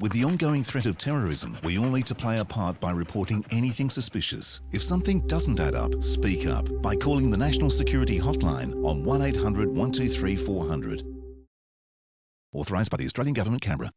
With the ongoing threat of terrorism, we all need to play a part by reporting anything suspicious. If something doesn't add up, speak up by calling the National Security Hotline on 1800 123 400. Authorised by the Australian Government, Canberra.